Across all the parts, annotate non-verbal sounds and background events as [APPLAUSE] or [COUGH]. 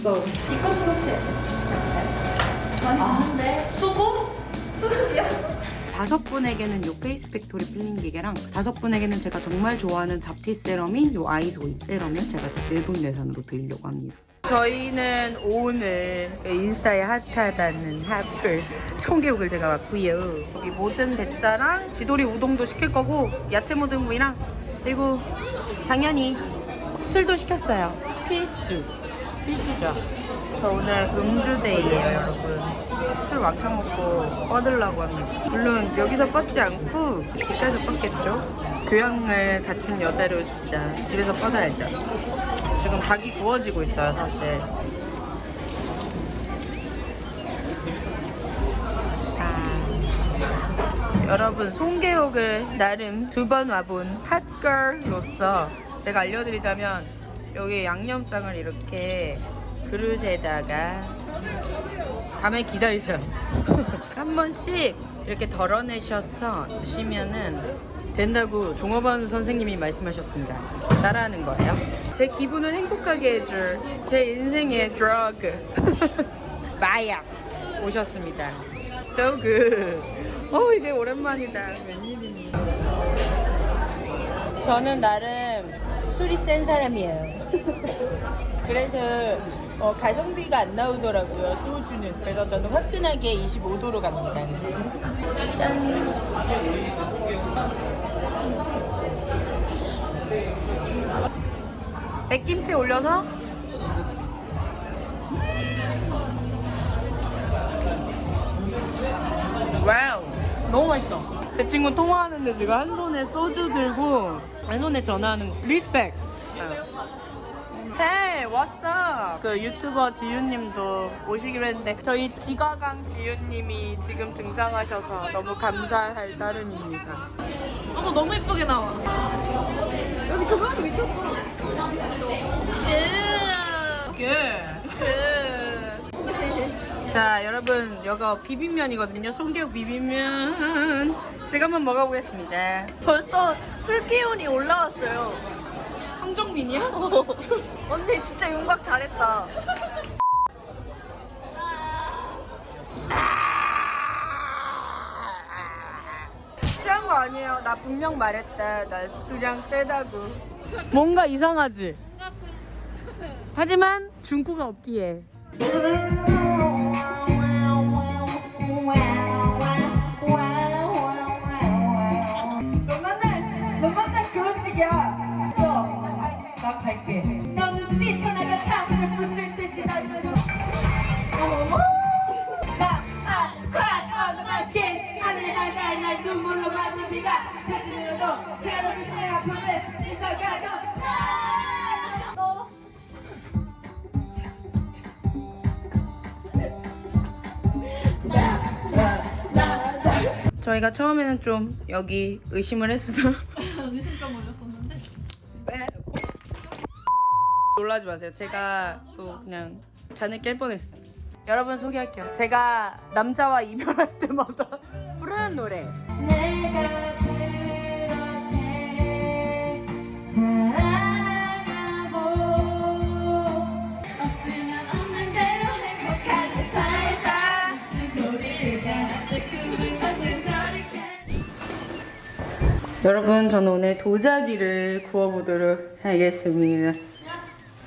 있어. 이것은 혹시 아, 네. 수고? 수고요? 다섯 분에게는 요 페이스 팩토리 필링 기계랑 다섯 분에게는 제가 정말 좋아하는 잡티 세럼인 요 아이소이 세럼을 제가 내돈내산으로 드리려고 합니다. 저희는 오늘 인스타에 핫하다는 핫플 청개국을 제가 왔고요. 여기 모듬 대짜랑 지도리 우동도 시킬 거고 야채 모듬 구이랑 그리고 당연히 술도 시켰어요. 필수. 필수죠. 저 오늘 음주데이예요, 여러분. 술 왕창 먹고 뻗으려고 합니다. 물론 여기서 뻗지 않고 집에서 뻗겠죠. 교양을 갖춘 여자로서 집에서 뻗어야죠. 지금 닭이 구워지고 있어요, 사실. 아. 여러분, 송계옥을 나름 두 번 와본 핫걸로서 제가 알려드리자면 여기 양념장을 이렇게 그릇에다가 가만히 기다리세요. [LAUGHS] 한 번씩 이렇게 덜어내셔서 드시면은 된다고 종업원 선생님이 말씀하셨습니다. 따라하는 거예요. 제 기분을 행복하게 해줄 제 인생의 드러그 마약 [LAUGHS] 오셨습니다. So good. 어 이게 오랜만이다. 웬일이니? 저는 나름 술이 센 사람이에요. [LAUGHS] 그래서 어, 가성비가 안 나오더라고요 소주는. 그래서 저는 화끈하게 25도로 갑니다. 짠. 백김치 올려서? wow 너무 맛있어. 제 친구 통화하는데 지금 한 손에 소주 들고 한 손에 전화하는 거. respect Hey, what's up? 그 유튜버 지윤님도 오시기로 했는데 저희 지가강 지윤님이 지금 등장하셔서 너무 감사할 따름입니다. 어머 너무 예쁘게 나와. 여기 조명이 미쳤어. 예. 자, 여러분 여기가 비빔면이거든요. 송개국 비빔면. 제가 한번 먹어보겠습니다. 벌써 술 기운이 올라왔어요. 황정민이야? [LAUGHS] 언니 진짜 윤곽 잘했다. 취한 거 아니에요. 나 분명 말했다. 나 수량 세다고. 뭔가 이상하지? 하지만 중고가 없기에. 저희가 처음에는 좀 여기 의심을 했어도 [LAUGHS] 의심병 올렸었는데. 놀라지 마세요. 제가 또 그냥 잔을 깰 뻔했어요. 여러분 소개할게요. 제가 남자와 이별할 때마다 부르는 노래. 여러분 저는 오늘 도자기를 구워보도록 하겠습니다.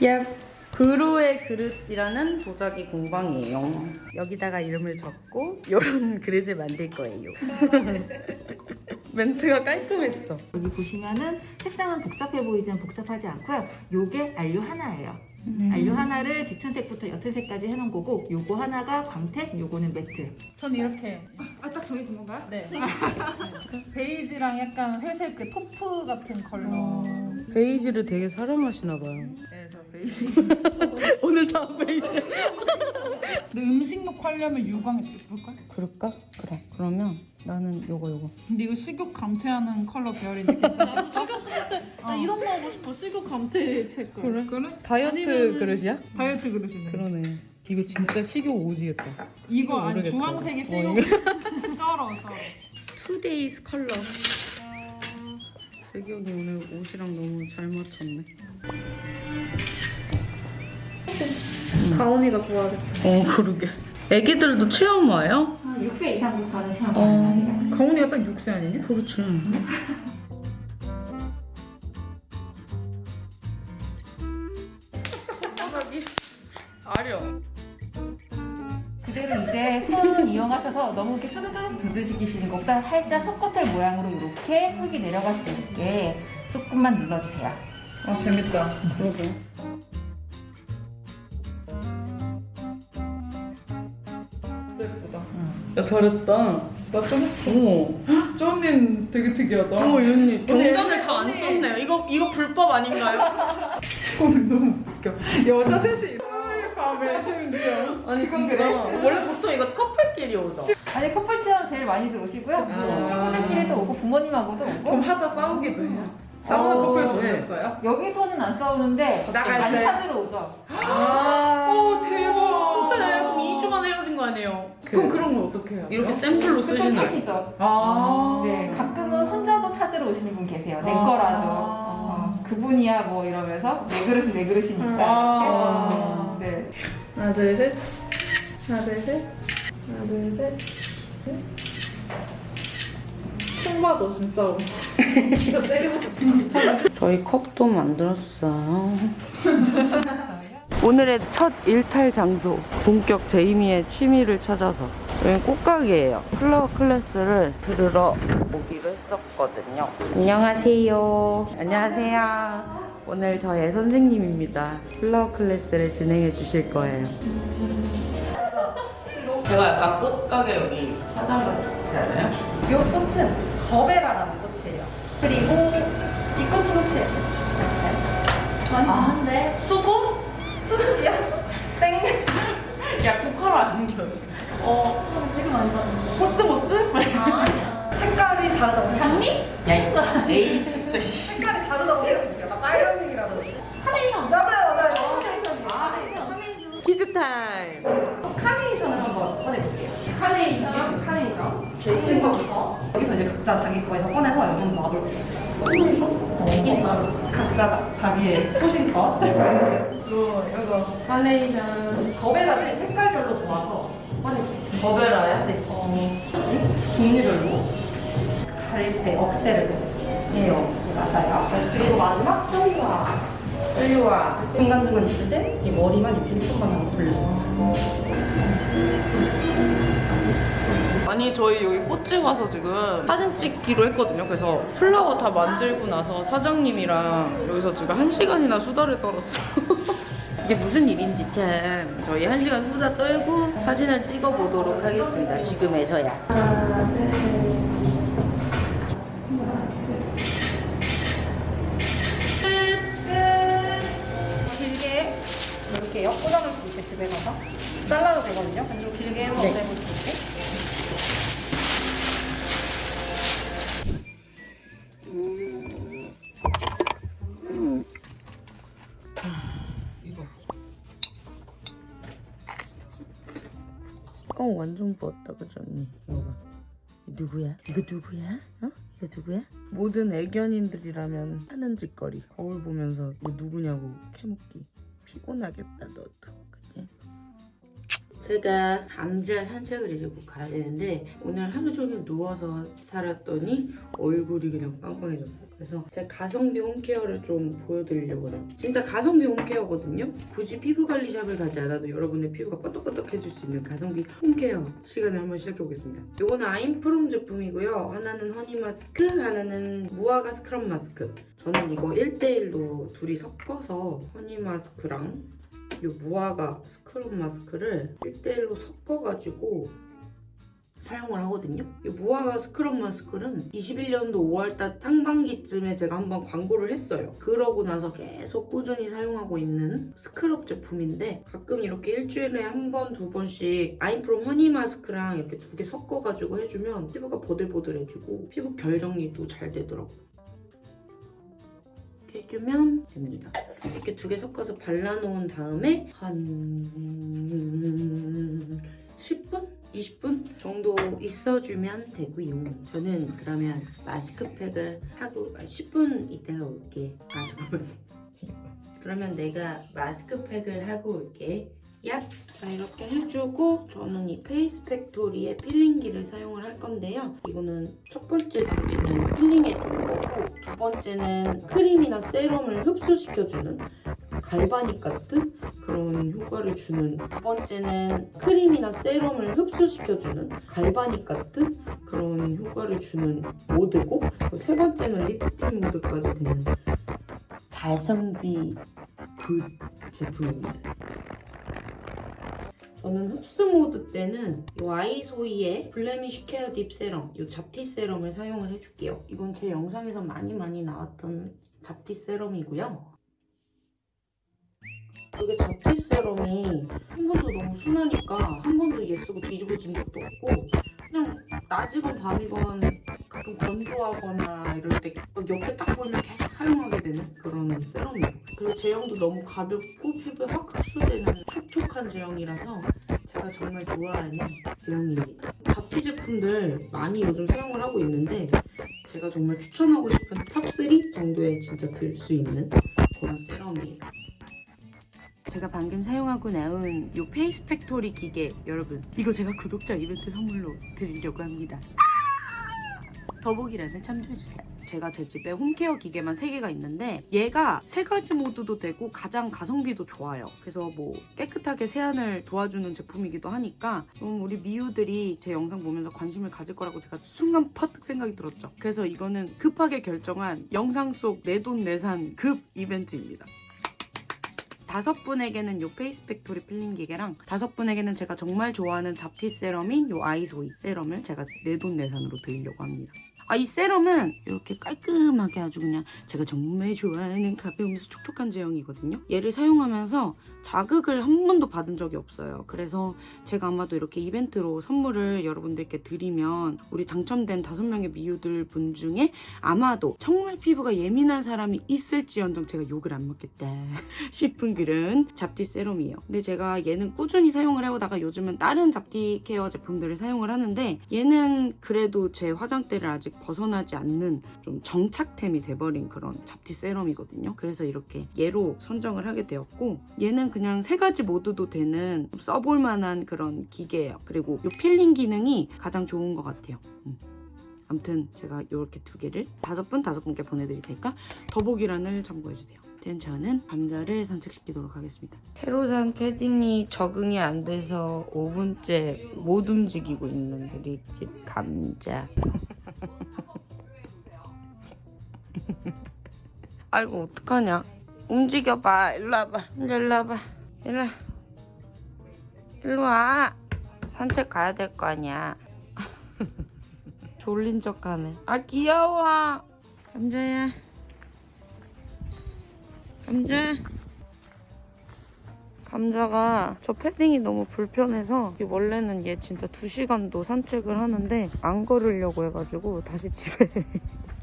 야, 그로의 그릇이라는 도자기 공방이에요. 여기다가 이름을 적고 이런 [LAUGHS] 그릇을 만들 거예요. [LAUGHS] 멘트가 깔끔했어. 여기 보시면은 색상은 복잡해 보이지만 복잡하지 않고요. 요게 안료 하나예요. 안료 하나를 짙은 색부터 옅은 색까지 해놓은 거고 요거 하나가 광택, 요거는 매트. 전 이렇게 아 딱 정해진 건가요? 네 베이지랑 약간 회색 그 taupe 같은 컬러 베이지를 되게 사랑하시나 봐요. 네 저 베이지 [LAUGHS] 오늘 다 베이지. 근데 음식록 하려면 유광 예쁠걸? 그럴까? 그래. 그러면 나는 요거 요거. 근데 이거 식욕 감퇴하는 컬러 계열인데 [LAUGHS] 괜찮겠어? 나 이런 거 하고 싶어. 식욕 감퇴 색깔. 그래? 그래? 다이어트 아니면은- 그릇이야? 다이어트 그릇이네 그러네. 이거 진짜 식욕 오지겠다. 이거 아니 모르겠다. 주황색이 어, 식욕 [LAUGHS] 쩔어 쩔어 today's color. 배경이 오늘 옷이랑 너무 잘 맞췄네. 가온이가 좋아하겠다. 어 그러게. 애기들도 체험 와요? 한 6세 이상부터는 체험 어. 가능합니다. 가온이가 딱 6세 아니냐? 그렇지. 아령. 그대로 이제 손 이용하셔서 너무 이렇게 뚜두둑 두드시키시는 것보다 살짝 속겉을 모양으로 이렇게 흙이 내려갈 수 있게 조금만 눌러주세요. 아 재밌다. 그러게. 야 잘했다. 나좀 했어. 어. 저 언니는 되게 특이하다. 어머 이 언니 경단을 다 안 썼네요. 이거 이거 불법 아닌가요? 오늘 [LAUGHS] 너무 웃겨. 여자 셋이 토요일 밤에 심지어. 아니 진짜 원래 보통 이거 커플끼리 오죠. 아니 커플 체험 제일 많이 들어오시고요. 아. 친구들끼리도 오고 부모님하고도 오고 그럼 하다 싸우기도 해요. 싸우는 어, 커플도 네. 보셨어요? 여기서는 안 싸우는데 나갈 안 때. 찾으러 오죠. 아. 오 대박. 그래 그럼 2주 만에 헤어진 거 아니에요? 그 럼 그런 건 어떻게 해요? 이렇게 샘플로 쓰시나요? 팬이죠. 아. 네, 가끔은 혼자도 찾으러 오시는 분 계세요. 내 아. 거라도. 어, 그분이야 뭐 이러면서 내 그릇은 내 그릇이니까. 아. 이렇게. 네. 하나 둘 셋. 하나 둘 셋. 하나 둘 셋. 봐도 진짜로. [LAUGHS] 진짜 때리고 싶어. 저희 컵도 만들었어요. [LAUGHS] 오늘의 첫 일탈 장소 본격 제이미의 취미를 찾아서 여기 꽃가게예요. flower class를 들으러 오기로 했었거든요. 안녕하세요. 안녕하세요. 오늘 저의 선생님입니다. flower class를 진행해 주실 거예요. 제가 약간 꽃가게 여기 사장 같지 않아요? 이 꽃은 거베라라는 꽃이에요. 그리고 이 꽃은 혹시 아, 네. 수국? 수국이요? 땡. 야, 국화로 안 겨. 어, 되게 많이 봤는데. 코스모스? 아, 색깔이 다르다 보니까. 장미? 야, 에이, 진짜, 씨. 색깔이 다르다 보니까 약간 빨간색이라든지. 카네이션. 맞아요, 맞아요. 카네이션이요. 카네이션. 퀴즈 타임. 카네이션? 카네이션. 제일 쉬운 거부터. 여기서 이제 각자 자기 거에서 꺼내서 여기 한번 놔볼게요. 어, 각자 자기의 소신껏. 이거, 이거, 카네이션. 거베라를 색깔별로 모아서 꺼내주세요. 거베라야? 네. 어, 종류별로 가릴 때 억세를 해요. 네, 맞아요. 그리고 마지막 소리와 빨리 와. 중간중간 있을 때 이 머리만 이렇게 조금만 하고 돌려줘요. 아니 저희 여기 꽃집 와서 지금 사진 찍기로 했거든요. 그래서 플라워 다 만들고 나서 사장님이랑 여기서 지금 한 시간이나 수다를 떨었어. [LAUGHS] 이게 무슨 일인지 참 저희 한 시간 수다 떨고 사진을 찍어 보도록 하겠습니다. 지금에서야. 길게 이렇게 꽂아놓을 수 있게 집에 가서 잘라도 되거든요. 근데 좀 길게 해서 내볼 수 있게. 어 완전 부었다 그죠 언니 이거 봐 누구야? 이거 누구야? 어? 이거 누구야? 모든 애견인들이라면 하는 짓거리 거울 보면서 이거 누구냐고 캐묻기 피곤하겠다 너도? 제가 감자 산책을 이제 곧 가야 되는데 오늘 하루 종일 누워서 살았더니 얼굴이 그냥 빵빵해졌어요. 그래서 제가 가성비 홈케어를 좀 보여드리려고 해요. 진짜 가성비 홈케어거든요. 굳이 피부 관리샵을 가지 않아도 여러분의 피부가 뻐덕뻐덕해질 수 있는 가성비 홈케어 시간을 한번 시작해보겠습니다. 요거는 아임프롬 제품이고요. 하나는 허니 마스크 하나는 무화과 스크럽 마스크. 저는 이거 1대1로 둘이 섞어서 honey 마스크랑 이 무화과 스크럽 마스크를 1대1로 섞어가지고 사용을 하거든요. 이 무화과 스크럽 마스크는 21년도 5월달 상반기쯤에 제가 한번 광고를 했어요. 그러고 나서 계속 꾸준히 사용하고 있는 스크럽 제품인데 가끔 이렇게 일주일에 한 번, 두 번씩 아임프롬 honey 마스크랑 이렇게 두 개 섞어가지고 해주면 피부가 보들보들해지고 피부 결 정리도 잘 되더라고요. 해주면 됩니다. 이렇게 두 개 섞어서 발라놓은 다음에 한 10분? 20분 정도 있어주면 되고요. 저는 그러면 마스크팩을 하고 아, 10분 있다가 올게. 아. 그러면 내가 마스크팩을 하고 올게. 얍! 자, 이렇게 해주고 저는 이 페이스 팩토리의 필링기를 사용을 할 건데요. 이거는 첫 번째 단계는 필링해주는 거고 두 번째는 크림이나 세럼을 흡수시켜주는 galvanic 같은 그런 효과를 주는 두 번째는 크림이나 세럼을 흡수시켜주는 galvanic 같은 그런 효과를 주는 모드고 세 번째는 리프팅 모드까지 되는 가성비 good 제품입니다. 저는 흡수 모드 때는 이 아이소이의 blemish care deep serum, 이 잡티 세럼을 사용을 해줄게요. 이건 제 영상에서 많이 많이 나왔던 잡티 세럼이고요. 이게 잡티 세럼이 한 번도 너무 순하니까 한 번도 얘 쓰고 뒤집어진 적도 없고 그냥 낮이건 밤이건 가끔 건조하거나 이럴 때 옆에 딱 보이면 계속 사용하게 되는 그런 세럼이에요. 그리고 제형도 너무 가볍고 피부에 확 흡수되는 촉촉한 제형이라서 제가 정말 좋아하는 제형입니다. 잡티 제품들 많이 요즘 사용을 하고 있는데 제가 정말 추천하고 싶은 top3 정도에 진짜 들 수 있는 그런 세럼이에요. 제가 방금 사용하고 나온 이 페이스 팩토리 기계 여러분 이거 제가 구독자 이벤트 선물로 드리려고 합니다. 더보기란에 참조해주세요. 제가 제 집에 home care 기계만 3개가 있는데 얘가 세 가지 모드도 되고 가장 가성비도 좋아요. 그래서 뭐 깨끗하게 세안을 도와주는 제품이기도 하니까 음, 우리 미우들이 제 영상 보면서 관심을 가질 거라고 제가 순간 퍼뜩 생각이 들었죠. 그래서 이거는 급하게 결정한 영상 속 내 돈 내산 급 이벤트입니다. 다섯 분에게는 요 페이스 팩토리 필링 기계랑 다섯 분에게는 제가 정말 좋아하는 잡티 세럼인 요 아이소이 세럼을 제가 내 돈 내산으로 드리려고 합니다. 아, 이 세럼은 이렇게 깔끔하게 아주 그냥 제가 정말 좋아하는 가벼우면서 촉촉한 제형이거든요. 얘를 사용하면서 자극을 한 번도 받은 적이 없어요. 그래서 제가 아마도 이렇게 이벤트로 선물을 여러분들께 드리면 우리 당첨된 다섯 명의 미우들 분 중에 아마도 정말 피부가 예민한 사람이 있을지언정 제가 욕을 안 먹겠다 [LAUGHS] 싶은 그런 잡티 세럼이에요. 근데 제가 얘는 꾸준히 사용을 해오다가 요즘은 다른 잡티 케어 제품들을 사용을 하는데 얘는 그래도 제 화장대를 아직 벗어나지 않는 좀 정착템이 돼버린 그런 잡티 세럼이거든요. 그래서 이렇게 얘로 선정을 하게 되었고 얘는 그냥 세 가지 모드도 되는 써볼 만한 그런 기계예요. 그리고 이 필링 기능이 가장 좋은 것 같아요. 음. 아무튼 제가 이렇게 두 개를 다섯 분 다섯 분께 보내드릴 테니까 더보기란을 참고해주세요. 저는 감자를 산책시키도록 하겠습니다. 새로 산 패딩이 적응이 안 돼서 5분째 못 움직이고 있는 우리 집 감자. [LAUGHS] 아이고 어떡하냐. 움직여봐. 일로 와봐. 이제 일로 와봐. 일로 와. 일로 와. 산책 가야 될 거 아니야. [LAUGHS] 졸린 척 하네. 아 귀여워. 감자야. 감자. 감자가 저 패딩이 너무 불편해서 원래는 얘 진짜 2시간도 산책을 하는데 안 걸으려고 해가지고 다시 집에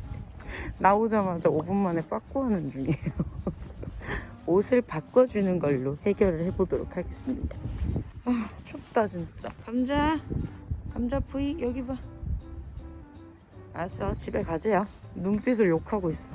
[LAUGHS] 나오자마자 5분 만에 빠꾸하는 중이에요. 옷을 바꿔주는 걸로 해결을 해보도록 하겠습니다. 아 춥다 진짜. 감자, 감자 부이 여기 봐. 알았어 집에 가재요. 눈빛을 욕하고 있어.